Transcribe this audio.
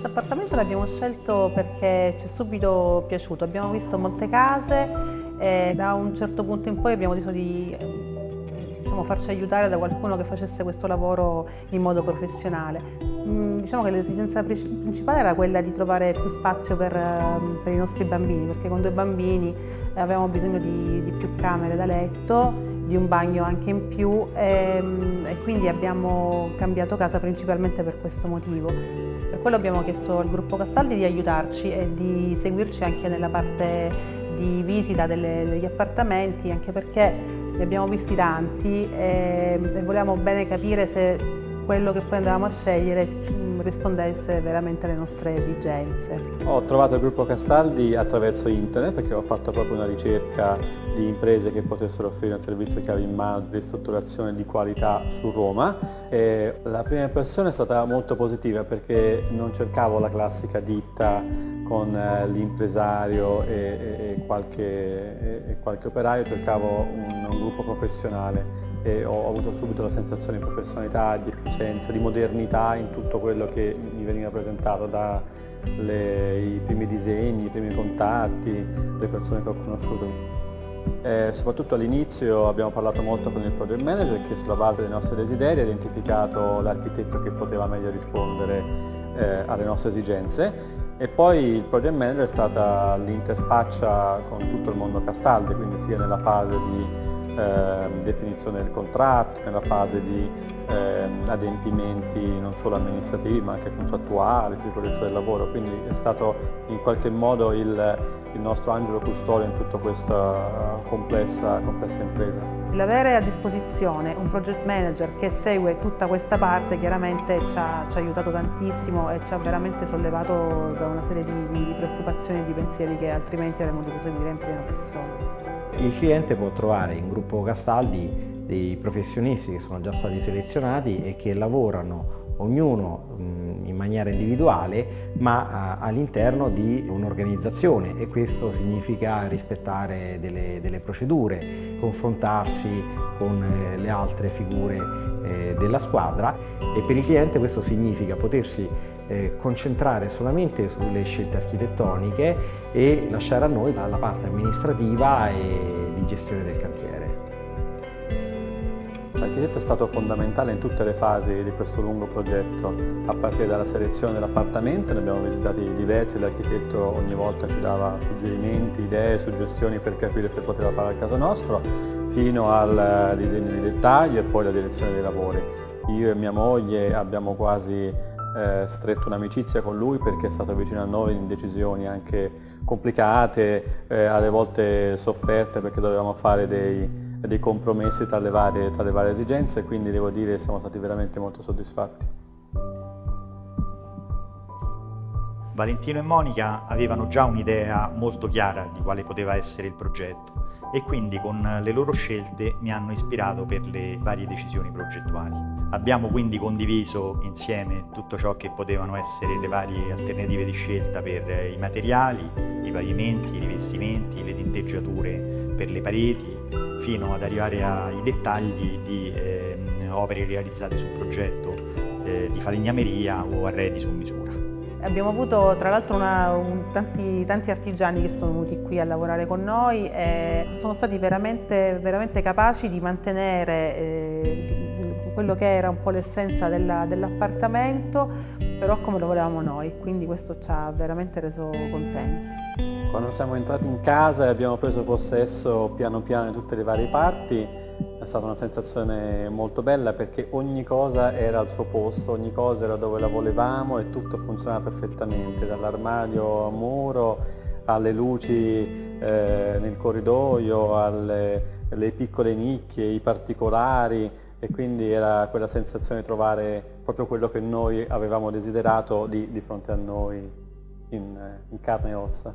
Questo appartamento l'abbiamo scelto perché ci è subito piaciuto, abbiamo visto molte case e da un certo punto in poi abbiamo deciso di diciamo, farci aiutare da qualcuno che facesse questo lavoro in modo professionale. Mm, diciamo che l'esigenza principale era quella di trovare più spazio per, ehm, per, i nostri bambini, perché con due bambini avevamo bisogno di, di più camere da letto, di un bagno anche in più e, ehm, e quindi abbiamo cambiato casa principalmente per questo motivo. Per quello abbiamo chiesto al gruppo Castaldi di aiutarci e di seguirci anche nella parte di visita delle, degli appartamenti, anche perché ne abbiamo visti tanti e, e volevamo bene capire se quello che poi andavamo a scegliere rispondesse veramente alle nostre esigenze. Ho trovato il gruppo Castaldi attraverso internet perché ho fatto proprio una ricerca di imprese che potessero offrire un servizio chiave in mano di ristrutturazione di qualità su Roma e la prima impressione è stata molto positiva perché non cercavo la classica ditta con eh, l'impresario e, e, e, qualche, e, qualche, operaio, cercavo un, un gruppo professionale e ho avuto subito la sensazione di professionalità, di efficienza, di modernità in tutto quello che mi veniva presentato dai primi disegni, i primi contatti, le persone che ho conosciuto. E soprattutto all'inizio abbiamo parlato molto con il project manager che sulla base dei nostri desideri ha identificato l'architetto che poteva meglio rispondere eh, alle nostre esigenze e poi il project manager è stata l'interfaccia con tutto il mondo Castaldi, quindi sia nella fase di eh, definizione del contratto, nella fase di eh, adempimenti non solo amministrativi ma anche contrattuali, sicurezza del lavoro, quindi è stato in qualche modo il, il nostro angelo custode in tutta questa complessa, complessa impresa. L'avere a disposizione un project manager che segue tutta questa parte chiaramente ci ha, ci ha aiutato tantissimo e ci ha veramente sollevato da una serie di, di preoccupazioni e di pensieri che altrimenti avremmo dovuto seguire in prima persona. Il cliente può trovare in gruppo Castaldi dei professionisti che sono già stati selezionati e che lavorano ognuno in maniera individuale ma all'interno di un'organizzazione e questo significa rispettare delle, delle, procedure, confrontarsi con eh, le altre figure eh, della squadra e per il cliente questo significa potersi eh, concentrare solamente sulle scelte architettoniche e lasciare a noi la parte amministrativa e di gestione del cantiere. L'architetto è stato fondamentale in tutte le fasi di questo lungo progetto, a partire dalla selezione dell'appartamento, ne abbiamo visitati diversi, l'architetto ogni volta ci dava suggerimenti, idee, suggestioni per capire se poteva fare al caso nostro, fino al disegno di dettaglio e poi la direzione dei lavori. Io e mia moglie abbiamo quasi eh, stretto un'amicizia con lui perché è stato vicino a noi in decisioni anche complicate, eh, alle volte sofferte perché dovevamo fare dei dei compromessi tra le, varie, tra le varie esigenze, quindi devo dire che siamo stati veramente molto soddisfatti. Valentino e Monica avevano già un'idea molto chiara di quale poteva essere il progetto e quindi con le loro scelte mi hanno ispirato per le varie decisioni progettuali. Abbiamo quindi condiviso insieme tutto ciò che potevano essere le varie alternative di scelta per i materiali, i pavimenti, i rivestimenti, le tinteggiature per le pareti, fino ad arrivare ai dettagli di eh, opere realizzate sul progetto eh, di falegnameria o arredi su misura. Abbiamo avuto tra l'altro tanti, tanti, artigiani che sono venuti qui a lavorare con noi e sono stati veramente, veramente capaci di mantenere eh, quello che era un po' l'essenza dell'appartamento, però come lo volevamo noi, quindi questo ci ha veramente reso contenti. Quando siamo entrati in casa e abbiamo preso possesso piano piano di tutte le varie parti, è stata una sensazione molto bella perché ogni cosa era al suo posto, ogni cosa era dove la volevamo e tutto funzionava perfettamente, dall'armadio a muro, alle luci eh, nel corridoio, alle, alle piccole nicchie, i particolari e quindi era quella sensazione di trovare proprio quello che noi avevamo desiderato di, di fronte a noi in, in carne e ossa.